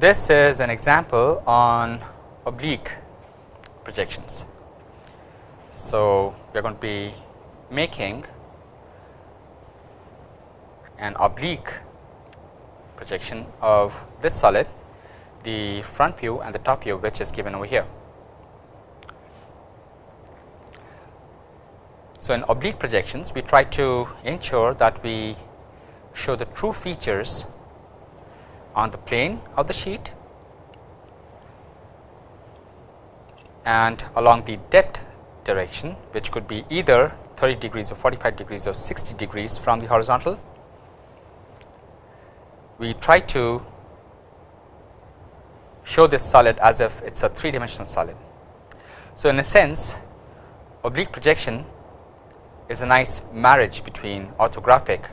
this is an example on oblique projections. So, we are going to be making an oblique projection of this solid, the front view and the top view which is given over here. So, in oblique projections we try to ensure that we show the true features on the plane of the sheet and along the depth direction which could be either 30 degrees or 45 degrees or 60 degrees from the horizontal. We try to show this solid as if it is a 3 dimensional solid. So, in a sense oblique projection is a nice marriage between orthographic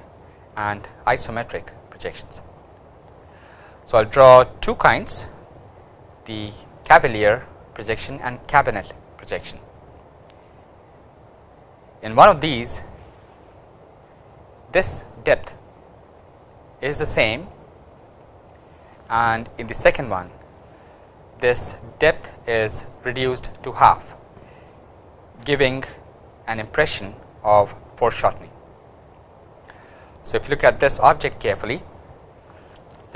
and isometric projections. So, I will draw two kinds the cavalier projection and cabinet projection. In one of these this depth is the same and in the second one this depth is reduced to half giving an impression of foreshortening. So, if you look at this object carefully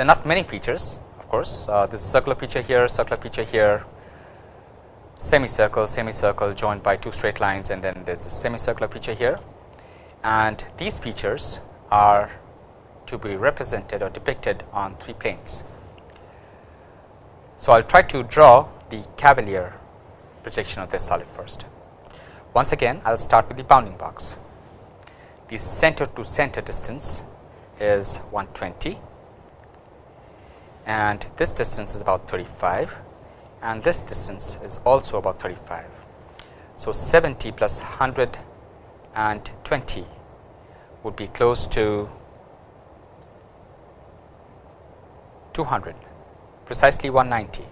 there are not many features of course, uh, this is circular feature here, circular feature here, semicircle, semicircle joined by two straight lines and then there is a semicircular feature here and these features are to be represented or depicted on three planes. So, I will try to draw the cavalier projection of this solid first. Once again I will start with the bounding box. The center to center distance is 120 and this distance is about 35 and this distance is also about 35. So, 70 plus 120 would be close to 200 precisely 190.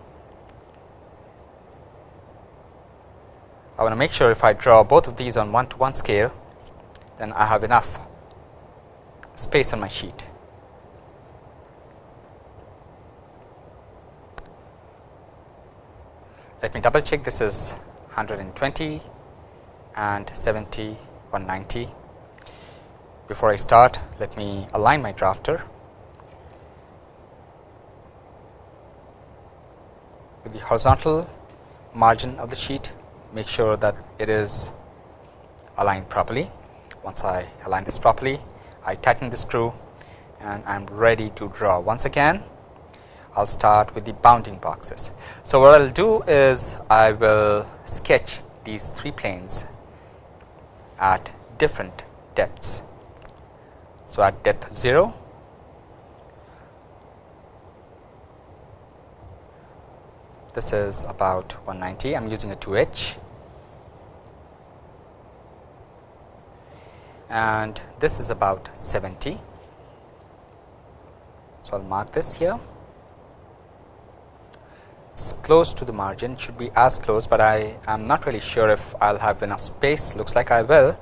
I want to make sure if I draw both of these on 1 to 1 scale then I have enough space on my sheet. Let me double check this is 120 and 70 190. Before I start let me align my drafter with the horizontal margin of the sheet make sure that it is aligned properly. Once I align this properly I tighten the screw and I am ready to draw once again I will start with the bounding boxes. So, what I will do is I will sketch these three planes at different depths. So, at depth 0, this is about 190, I am using a 2H and this is about 70. So, I will mark this here close to the margin should be as close, but I am not really sure if I will have enough space looks like I will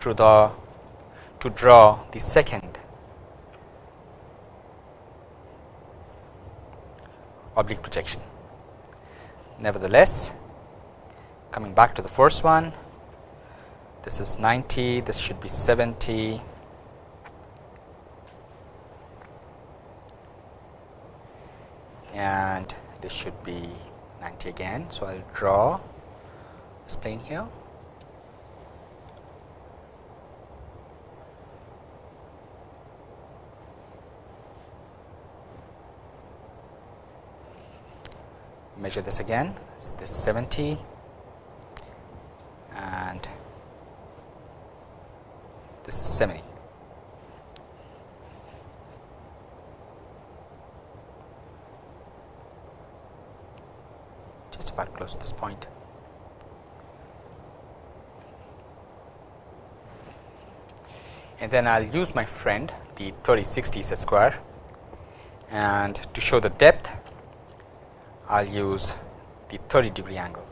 to the to draw the second oblique projection. Nevertheless, coming back to the first one, this is 90, this should be 70, and this should be 90 again. So, I will draw this plane here. Measure this again, this is 70 and this is 70. About close to this point. And then I will use my friend the 3060 set square and to show the depth I will use the 30 degree angle.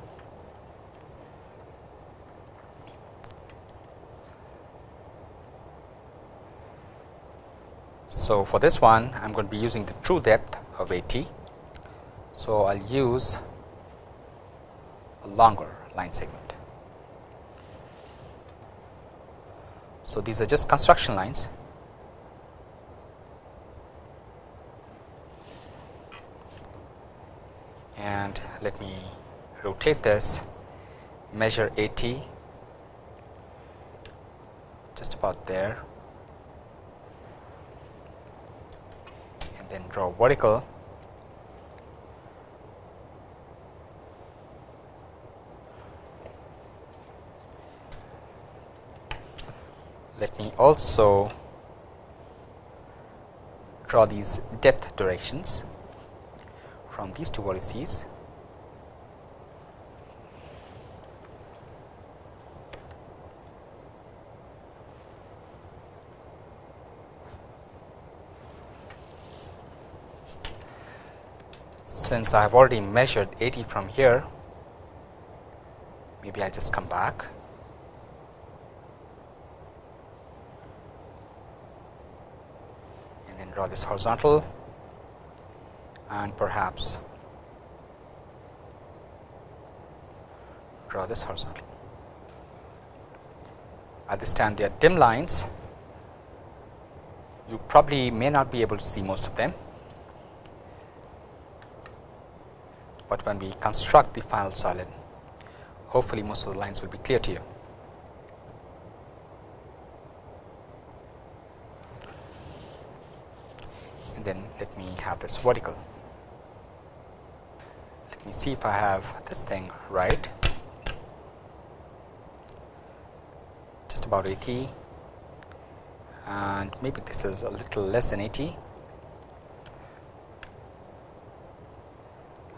So, for this one I am going to be using the true depth of AT. So, I will use longer line segment. So, these are just construction lines. And let me rotate this measure AT just about there. And then draw vertical let me also draw these depth directions from these two vertices since I have already measured 80 from here, maybe I will just come back. and then draw this horizontal and perhaps draw this horizontal. At this time, they are dim lines. You probably may not be able to see most of them. but when we construct the final solid hopefully most of the lines will be clear to you. Then let me have this vertical. Let me see if I have this thing right. Just about 80 and maybe this is a little less than 80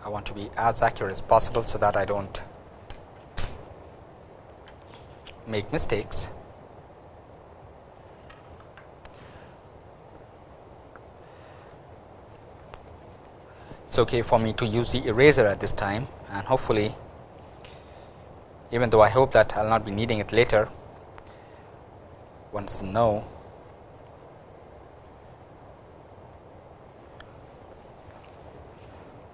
I want to be as accurate as possible so that I don't make mistakes. It's okay for me to use the eraser at this time and hopefully even though I hope that I will not be needing it later once know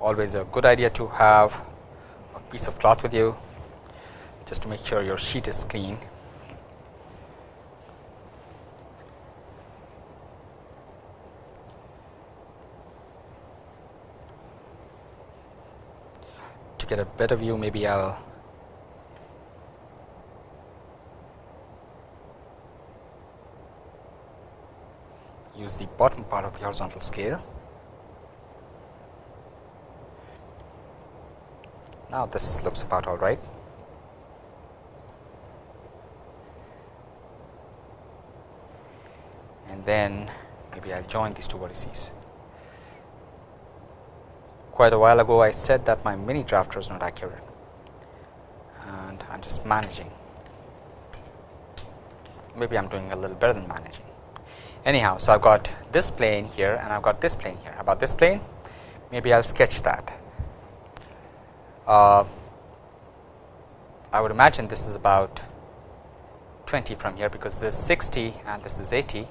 always a good idea to have a piece of cloth with you just to make sure your sheet is clean. To get a better view maybe I will use the bottom part of the horizontal scale now this looks about all right. And then maybe I'll join these two vertices. Quite a while ago I said that my mini drafter is not accurate and I'm just managing. Maybe I'm doing a little better than managing. Anyhow, so I've got this plane here and I've got this plane here. About this plane, maybe I'll sketch that uh, I would imagine this is about 20 from here because this is 60 and this is 80.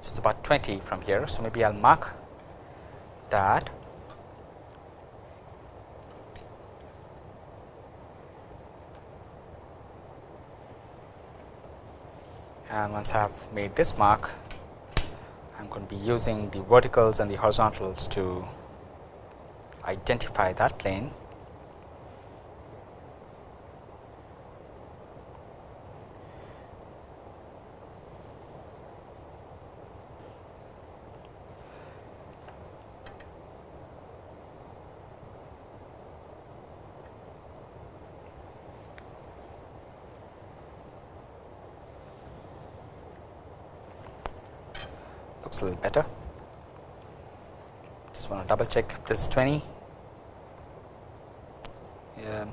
So, it's about 20 from here. So, maybe I will mark that and once I have made this mark I am going to be using the verticals and the horizontals to identify that plane a little better. Just want to double check this is 20. Yeah,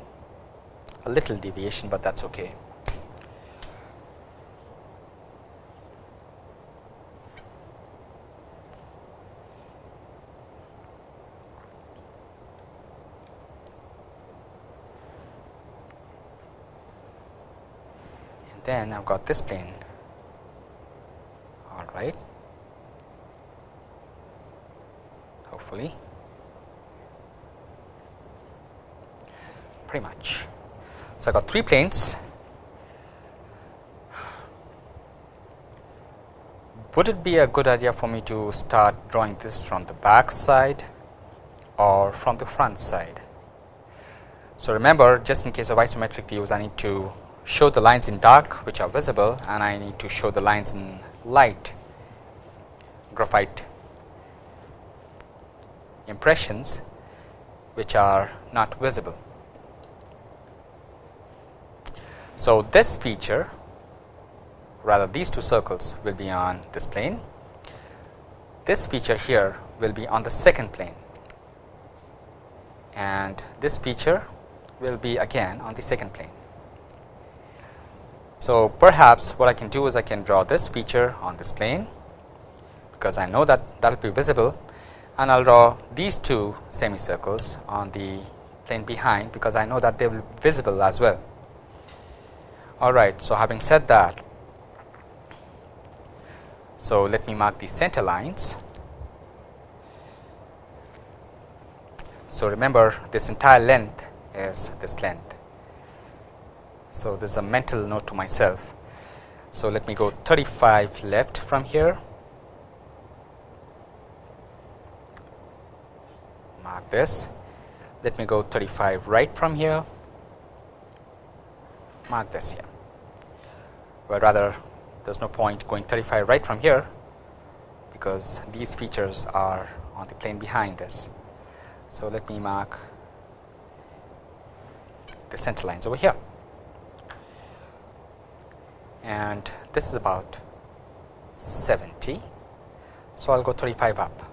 a little deviation, but that's okay. And then I've got this plane all right pretty much. So, I got three planes would it be a good idea for me to start drawing this from the back side or from the front side. So, remember just in case of isometric views I need to show the lines in dark which are visible and I need to show the lines in light graphite impressions which are not visible. So, this feature rather these two circles will be on this plane. This feature here will be on the second plane and this feature will be again on the second plane. So, perhaps what I can do is I can draw this feature on this plane because I know that that will be visible and I will draw these two semicircles on the plane behind because I know that they will be visible as well. Alright, so having said that so, let me mark the center lines. So, remember this entire length is this length. So, this is a mental note to myself. So, let me go 35 left from here, mark this. Let me go 35 right from here, mark this here, or rather there is no point going 35 right from here because these features are on the plane behind this. So, let me mark the center lines over here and this is about 70. So, I will go 35 up.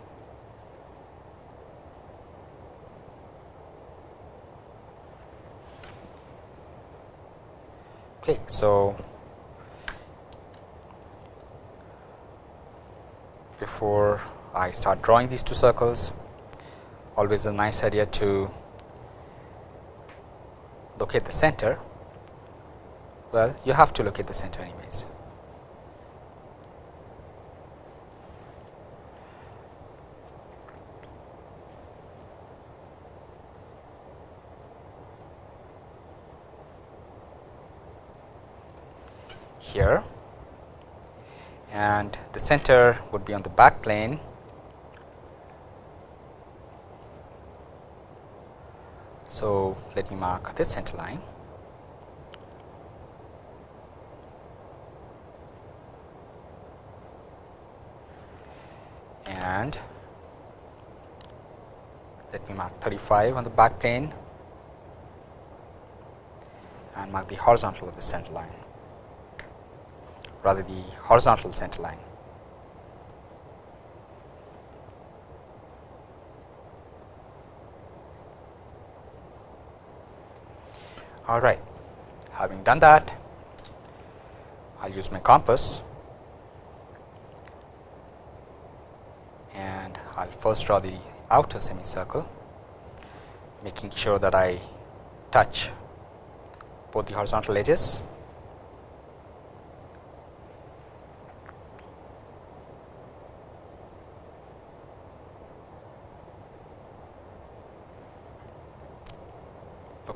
Okay, so before I start drawing these two circles always a nice idea to locate the center. Well you have to locate the center anyways here. And the center would be on the back plane. So, let me mark this center line. And let me mark 35 on the back plane. And mark the horizontal of the center line rather the horizontal center line. All right, having done that, I will use my compass and I will first draw the outer semicircle, making sure that I touch both the horizontal edges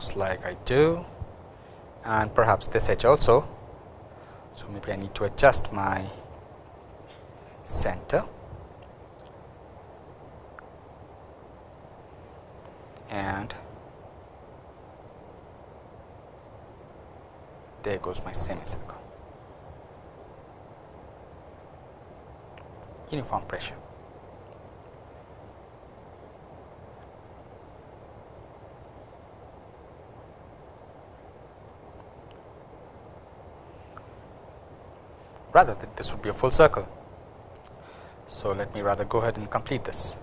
looks like I do and perhaps this edge also. So, maybe I need to adjust my center and there goes my semicircle. Uniform pressure. Rather that this would be a full circle. So, let me rather go ahead and complete this.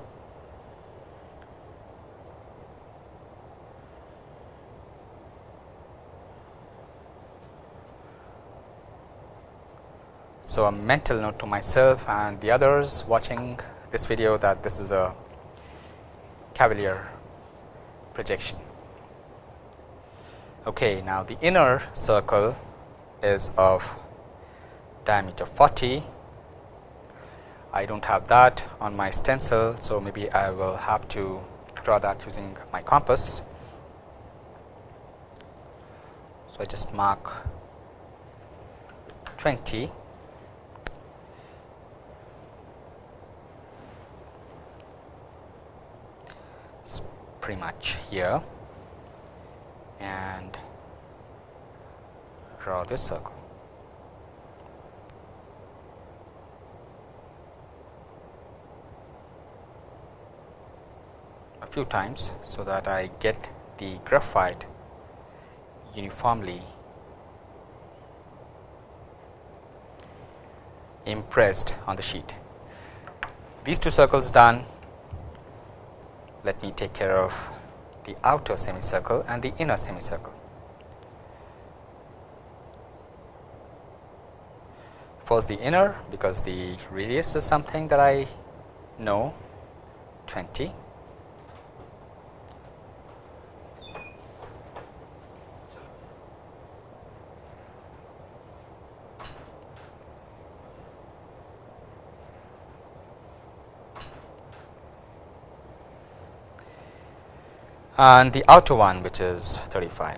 So, a mental note to myself and the others watching this video that this is a Cavalier projection. Okay, now the inner circle is of diameter 40, I do not have that on my stencil. So, maybe I will have to draw that using my compass. So, I just mark 20 it's pretty much here and draw this circle. a few times, so that I get the graphite uniformly impressed on the sheet. These two circles done, let me take care of the outer semicircle and the inner semicircle. First the inner because the radius is something that I know 20 Uh, and the outer one which is 35.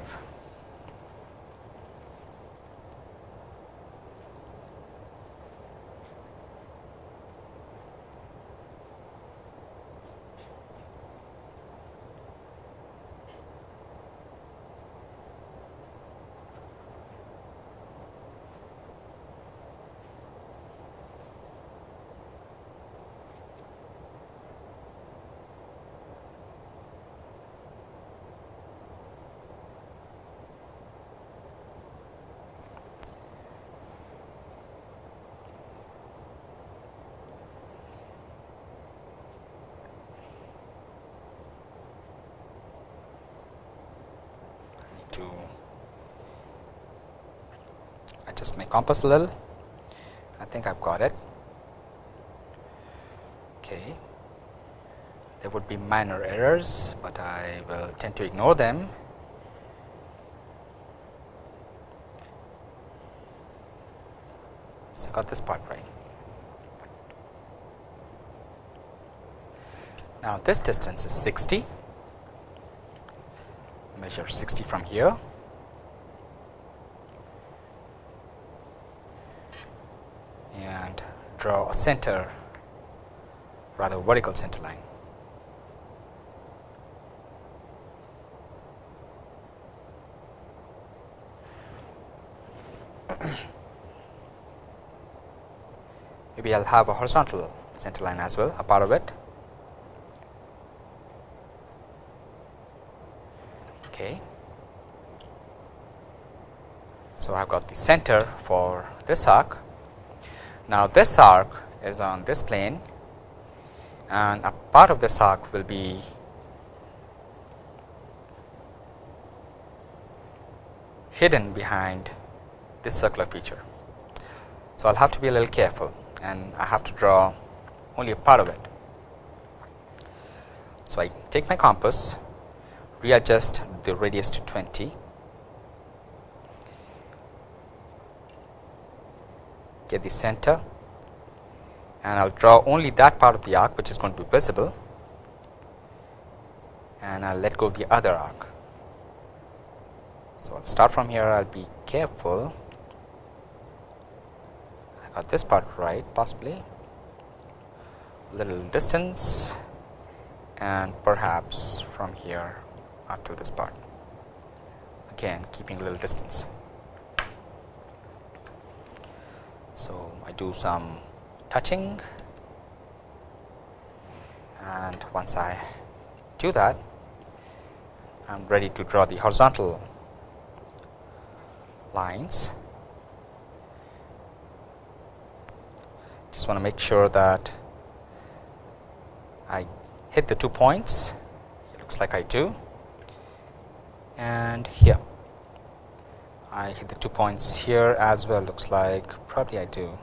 To adjust my compass a little. I think I've got it. Okay. There would be minor errors, but I will tend to ignore them. So, I got this part right. Now, this distance is 60 measure 60 from here. and draw a center rather vertical center line. Maybe I will have a horizontal center line as well, a part of it. Okay. So, I have got the center for this arc. Now, this arc is on this plane and a part of this arc will be hidden behind this circular feature. So, I will have to be a little careful and I have to draw only a part of it. So, I take my compass readjust the radius to 20 get the center. And I will draw only that part of the arc which is going to be visible. And I will let go of the other arc. So, I will start from here. I will be careful. I got this part right possibly. Little distance. And perhaps from here up to this part again keeping a little distance. So, I do some touching and once I do that I am ready to draw the horizontal lines. Just want to make sure that I hit the two points, it looks like I do and here. I hit the two points here as well looks like probably I do.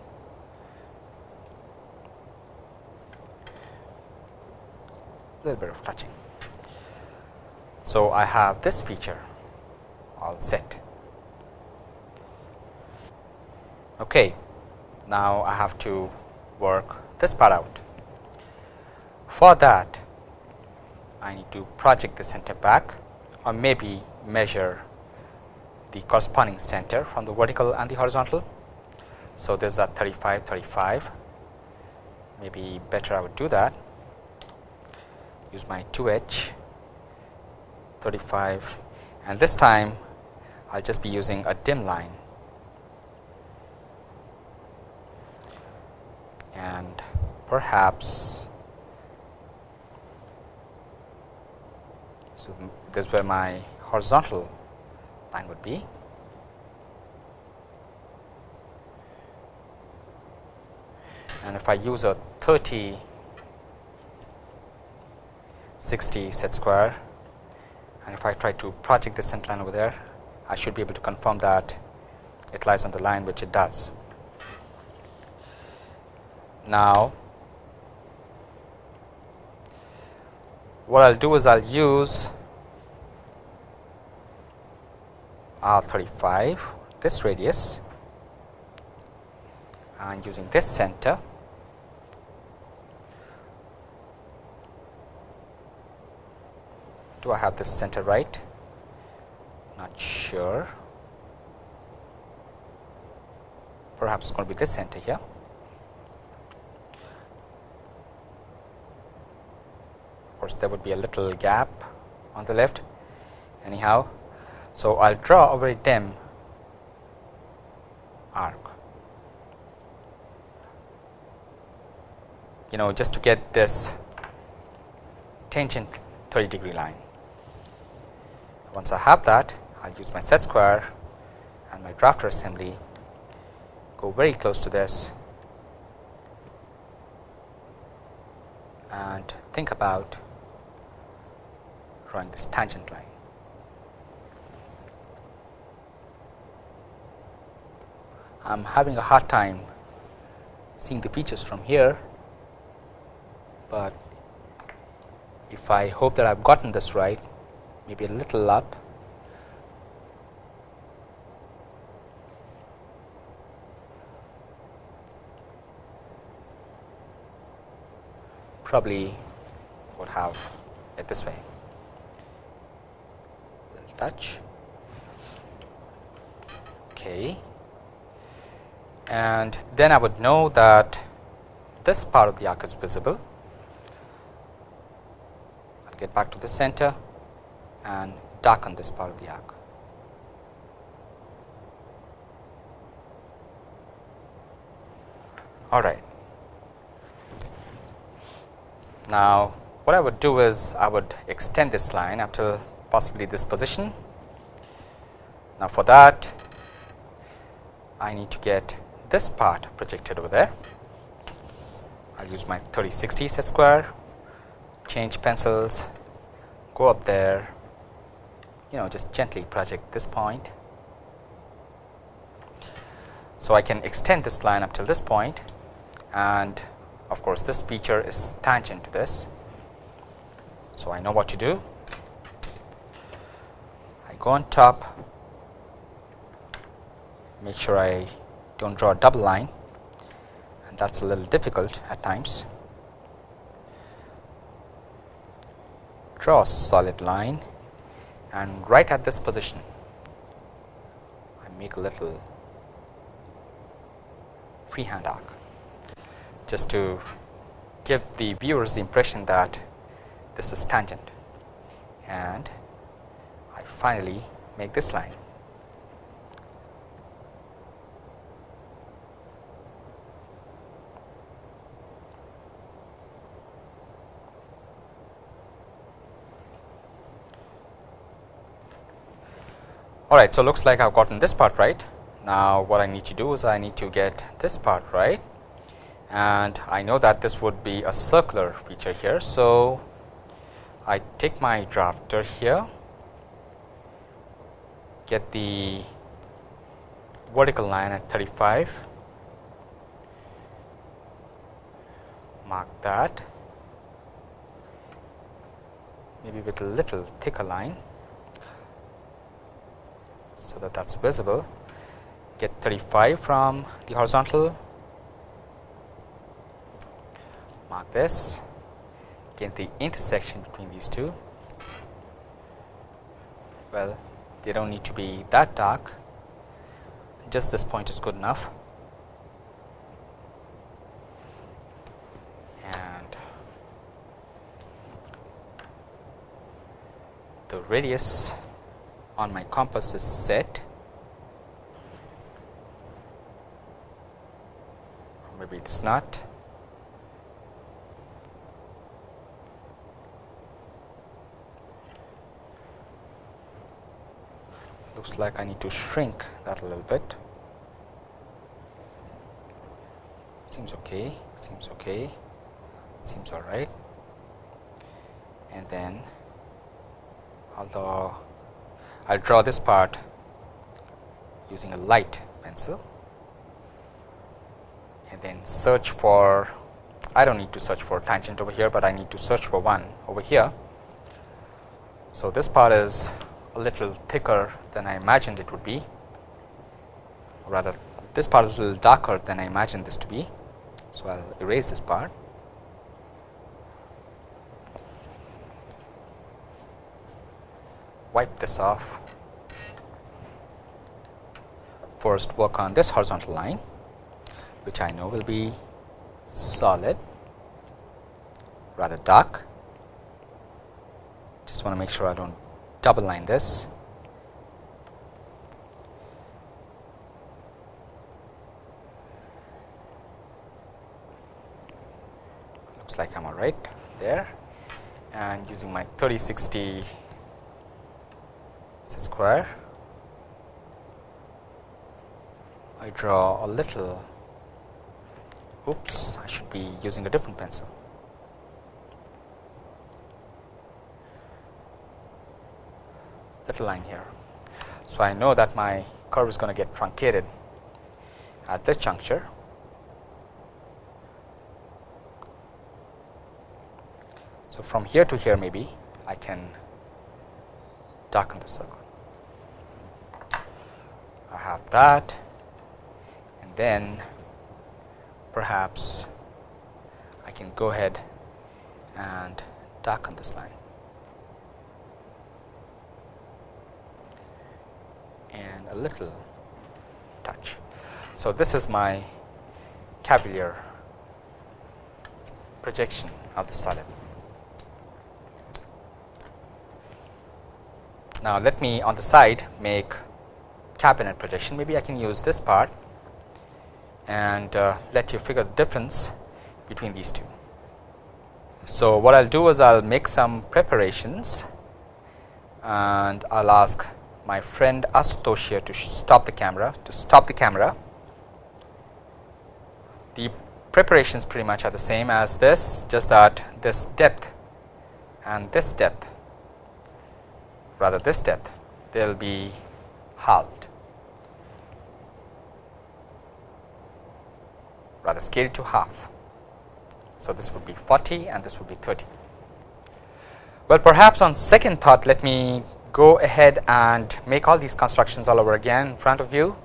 A little bit of touching. So, I have this feature all set. Okay. Now, I have to work this part out. For that I need to project the center back or maybe measure the corresponding center from the vertical and the horizontal. So, this is a 35 35 maybe better I would do that. Use my 2h 35 and this time I will just be using a dim line. And perhaps so is where my horizontal line would be and if I use a 30 60 set square and if I try to project the center line over there I should be able to confirm that it lies on the line which it does. Now, what I will do is I will use R 35 this radius and using this center do I have this center right? Not sure. Perhaps it's going to be this center here. Of course there would be a little gap on the left. Anyhow so I'll draw a very dim arc you know just to get this tangent 30 degree line once I have that, I will use my set square and my drafter assembly, go very close to this and think about drawing this tangent line. I am having a hard time seeing the features from here, but if I hope that I have gotten this right, maybe a little up. Probably would have it this way. Touch. Okay and then I would know that this part of the arc is visible I'll get back to the center and darken this part of the arc. All right. Now, what I would do is I would extend this line up to possibly this position. Now, for that I need to get this part projected over there. I will use my 3060 set square, change pencils, go up there you know just gently project this point. So, I can extend this line up till this point and of course, this feature is tangent to this. So, I know what to do. I go on top, make sure I do not draw a double line and that is a little difficult at times. Draw a solid line and right at this position I make a little freehand arc just to give the viewers the impression that this is tangent and I finally make this line. All right, so looks like I've gotten this part right. Now, what I need to do is I need to get this part right, and I know that this would be a circular feature here. So, I take my drafter here, get the vertical line at 35, mark that, maybe with a little thicker line so that that is visible. Get 35 from the horizontal. Mark this. Get the intersection between these two. Well they don't need to be that dark. Just this point is good enough. And the radius on my compass is set. Maybe it's not. Looks like I need to shrink that a little bit. Seems okay seems okay seems all right. And then although I'll draw this part using a light pencil and then search for I don't need to search for tangent over here, but I need to search for one over here. So, this part is a little thicker than I imagined it would be rather this part is a little darker than I imagined this to be. So, I will erase this part. Wipe this off. First work on this horizontal line which I know will be solid rather dark. Just want to make sure I don't double line this. Looks like I'm all right there and using my 3060 square? I draw a little. Oops I should be using a different pencil. Little line here. So I know that my curve is going to get truncated at this juncture. So from here to here maybe I can darken the circle I have that and then perhaps I can go ahead and darken this line and a little touch. So, this is my Cavalier projection of the solid. Now, let me on the side make cabinet projection maybe I can use this part and uh, let you figure the difference between these two. So, what I will do is I will make some preparations and I will ask my friend Asutosh here to stop the camera to stop the camera. The preparations pretty much are the same as this just that this depth and this depth rather this depth they will be halved. rather scaled to half. So, this would be 40 and this would be 30. Well, perhaps on second thought, let me go ahead and make all these constructions all over again in front of you.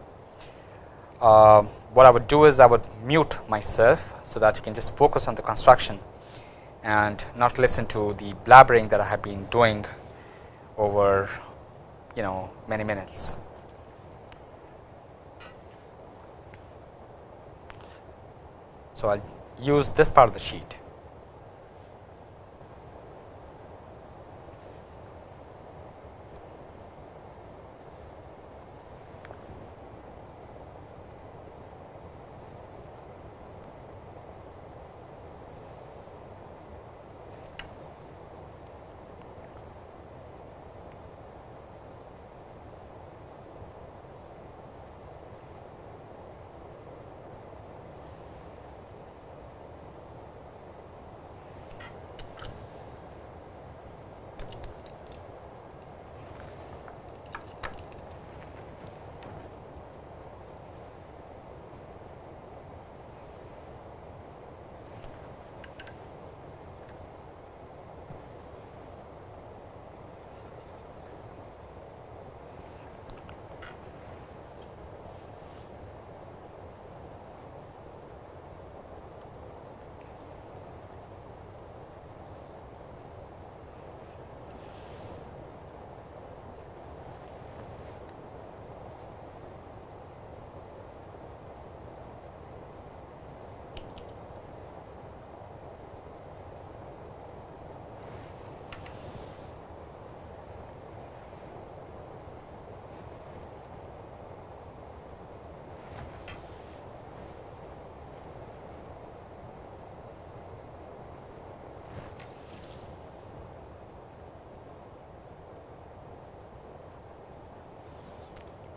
Uh, what I would do is I would mute myself, so that you can just focus on the construction and not listen to the blabbering that I have been doing over you know many minutes. So, I will use this part of the sheet.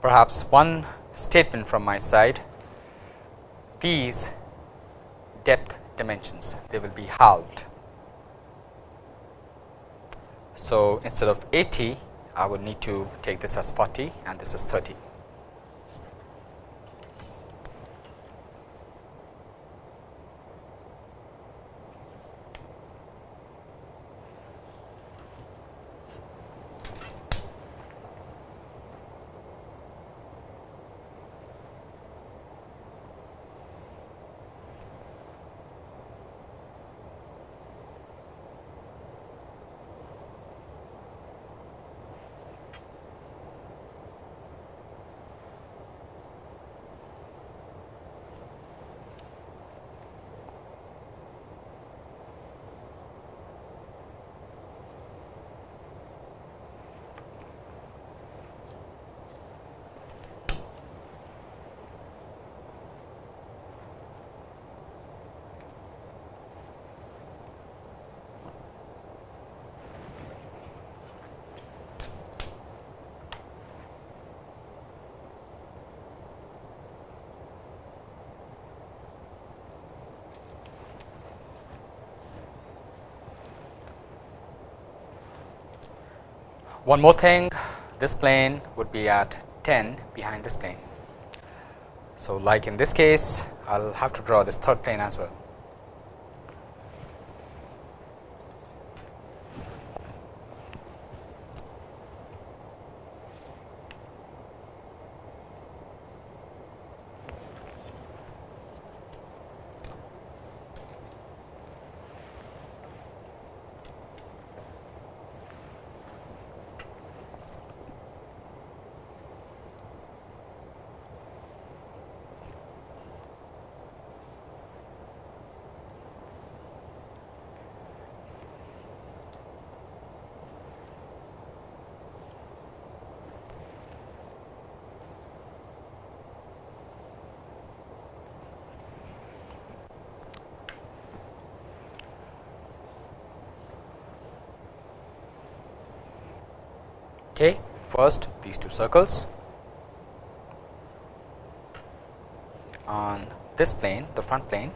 Perhaps one statement from my side these depth dimensions they will be halved. So, instead of 80 I will need to take this as 40 and this is 30. One more thing this plane would be at 10 behind this plane. So, like in this case I will have to draw this third plane as well. Okay. First these two circles. On this plane the front plane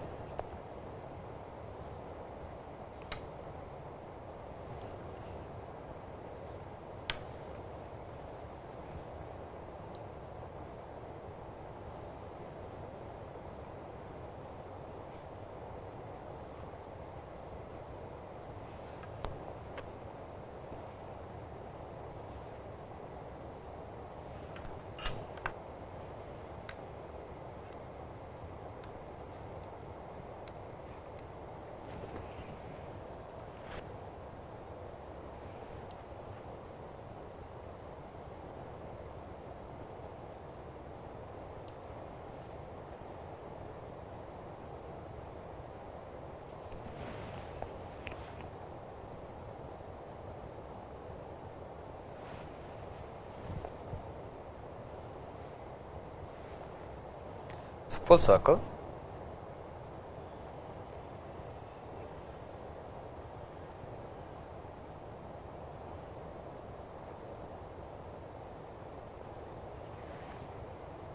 full circle.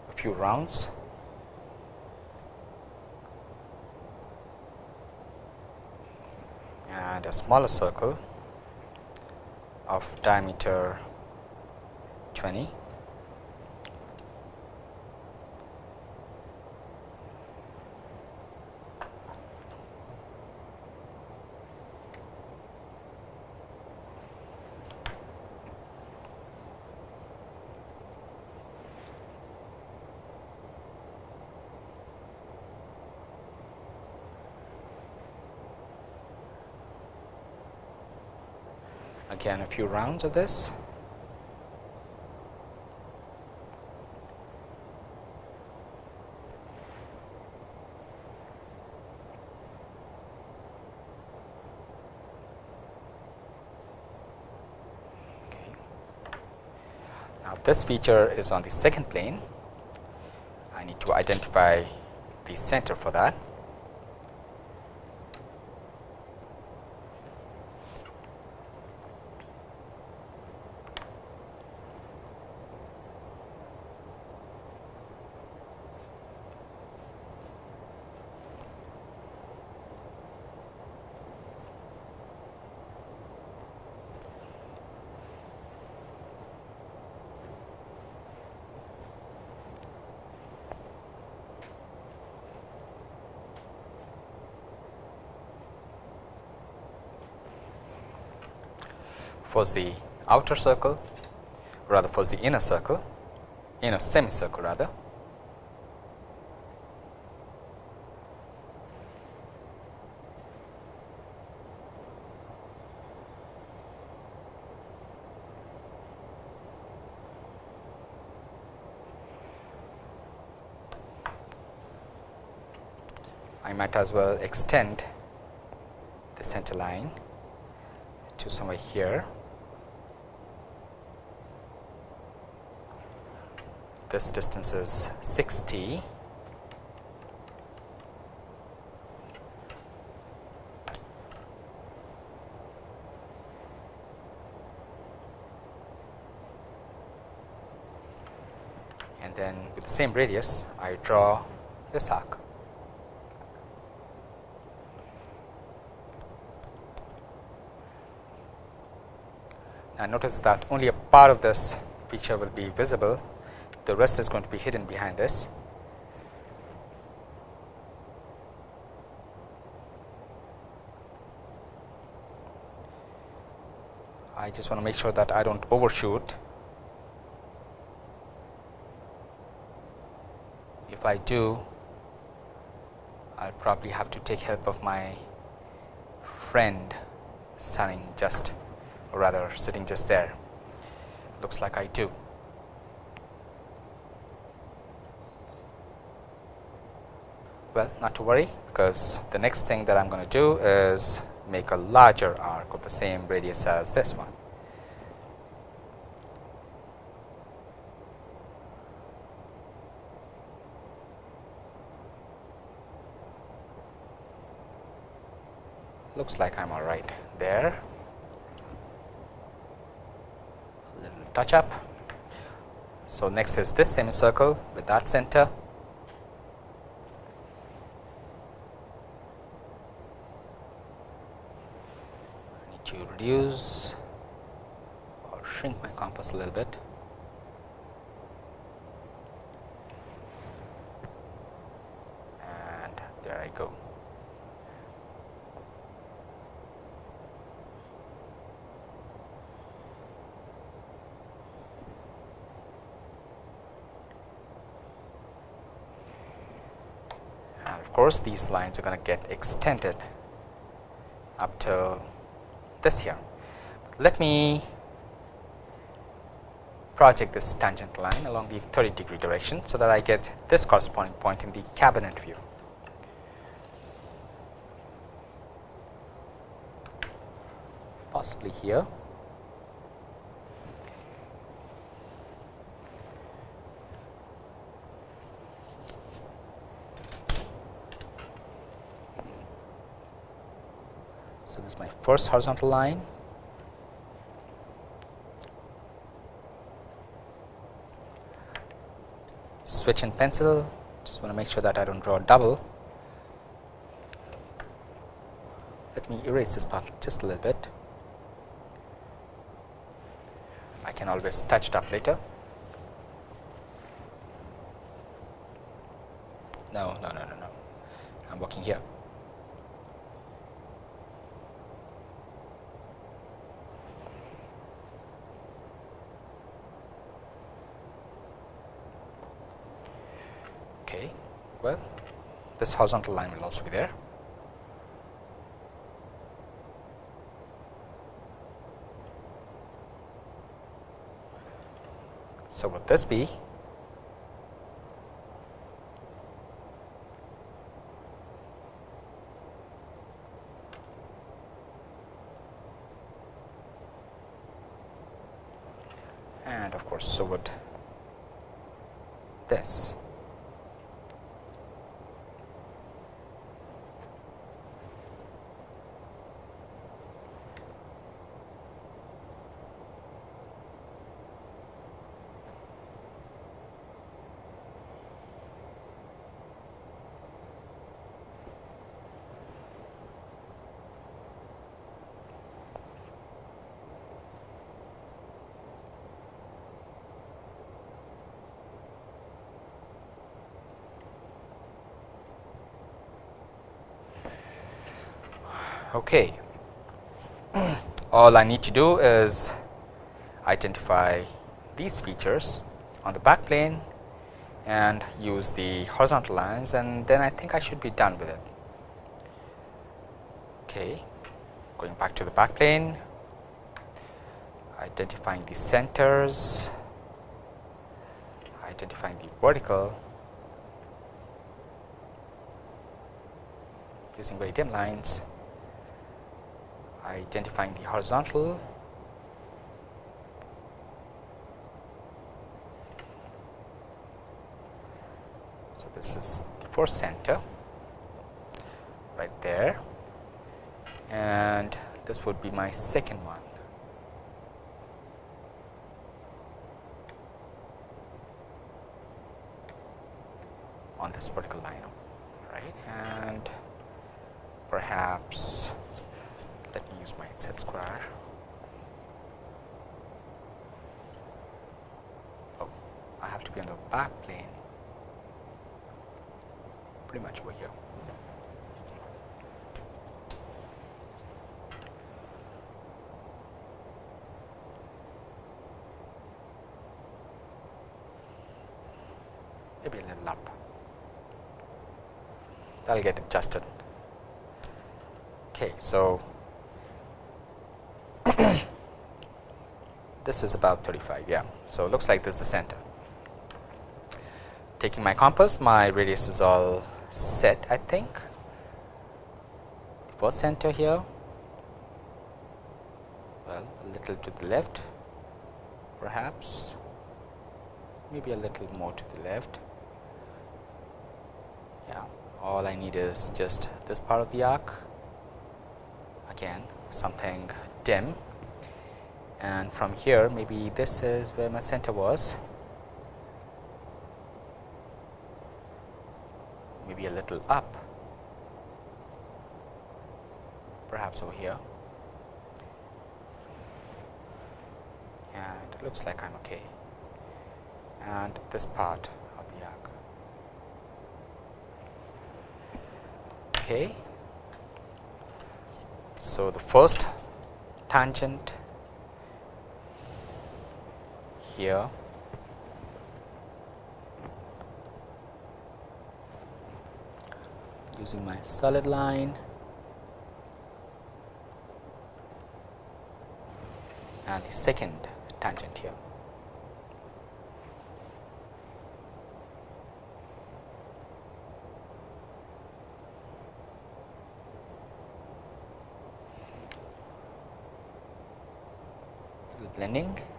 A few rounds. And a smaller circle of diameter 20 again a few rounds of this. Now, this feature is on the second plane. I need to identify the center for that. First the outer circle rather first the inner circle inner semicircle rather I might as well extend the center line to somewhere here. This distance is 60. And then with the same radius, I draw this arc. Now notice that only a part of this feature will be visible, the rest is going to be hidden behind this. I just want to make sure that I don't overshoot. If I do, I'll probably have to take help of my friend standing just or rather sitting just there looks like I do. Well, not to worry because the next thing that I am going to do is make a larger arc of the same radius as this one. Looks like I'm all right there. A Little touch up. So, next is this semicircle with that center. I need to reduce or shrink my compass a little bit. And there I go. And of course, these lines are going to get extended up to this here. Let me project this tangent line along the 30 degree direction, so that I get this corresponding point in the cabinet view. Possibly here. First horizontal line. Switch in pencil. Just want to make sure that I don't draw double. Let me erase this part just a little bit. I can always touch it up later no no no no no I'm working here well horizontal line will also be there. So, would this be and of course, so would this. Okay. all I need to do is identify these features on the back plane and use the horizontal lines and then I think I should be done with it. Okay. Going back to the back plane, identifying the centers, identifying the vertical using very dim lines, identifying the horizontal. So this is the first center right there. And this would be my second one. on this vertical line right? And perhaps let me use my set square oh I have to be on the back plane pretty much over here. Maybe a little up. That'll get adjusted. Okay, so this is about 35, yeah. So it looks like this is the center. Taking my compass, my radius is all set I think. The first center here. Well a little to the left perhaps. Maybe a little more to the left. Yeah all I need is just this part of the arc. Again something dim and from here maybe this is where my center was. Maybe a little up. Perhaps over here. And it looks like I'm okay. And this part of the arc. Okay. So the first tangent here using my solid line and the second tangent here. blending.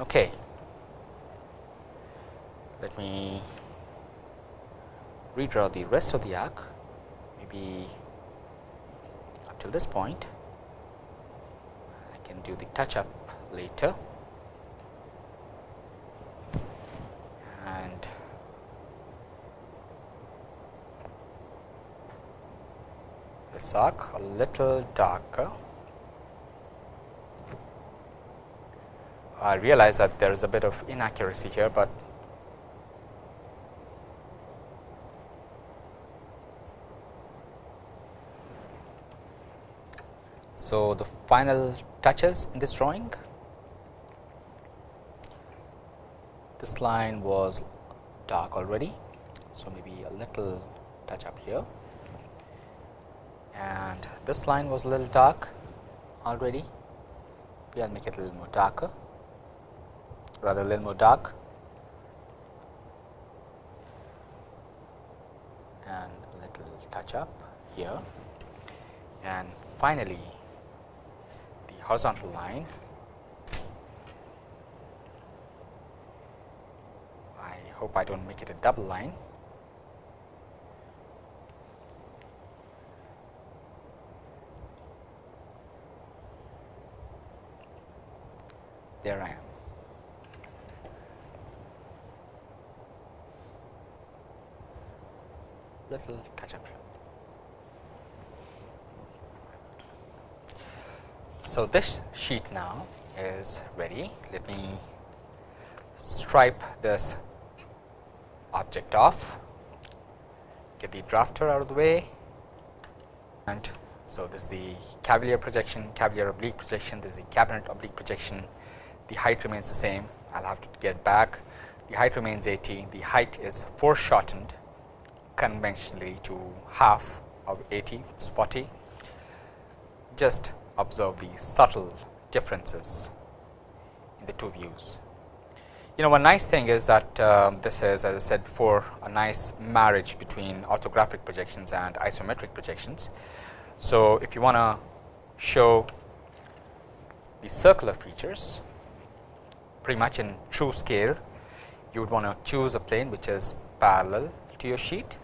Okay. Let me redraw the rest of the arc. Maybe up till this point I can do the touch up later. And this arc a little darker I realize that there is a bit of inaccuracy here, but So, the final touches in this drawing, this line was dark already. So, maybe a little touch up here and this line was a little dark already. We will make it a little more darker rather a little more dark and a little touch up here and finally the horizontal line. I hope I do not make it a double line. There I am. Little touch up. So, this sheet now is ready. Let me stripe this object off, get the drafter out of the way. And So, this is the cavalier projection, cavalier oblique projection, this is the cabinet oblique projection, the height remains the same, I will have to get back, the height remains 80, the height is foreshortened conventionally to half of 80, it is 40. Just observe the subtle differences in the two views. You know one nice thing is that um, this is as I said before a nice marriage between orthographic projections and isometric projections. So, if you want to show the circular features pretty much in true scale, you would want to choose a plane which is parallel to your sheet,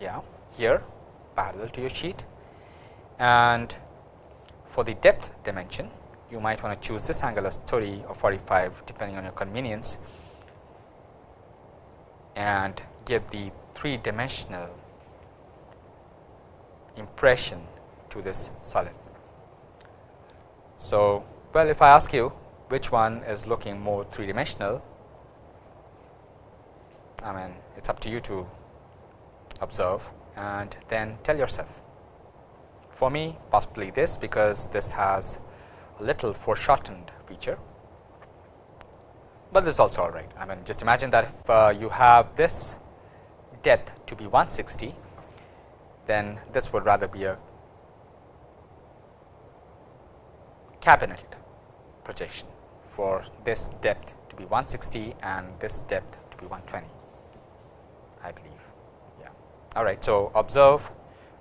yeah, here parallel to your sheet and for the depth dimension you might want to choose this angle as 30 or 45 depending on your convenience and give the three dimensional impression to this solid. So, well if I ask you which one is looking more three dimensional, I mean it is up to you to observe and then tell yourself. For me possibly this because this has a little foreshortened feature, but this is also all right. I mean just imagine that if uh, you have this depth to be 160, then this would rather be a cabinet projection for this depth to be 160 and this depth to be 120 I believe all right so observe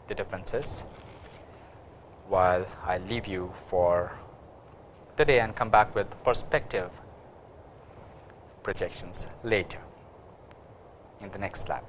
the differences while I leave you for the day and come back with perspective projections later in the next lab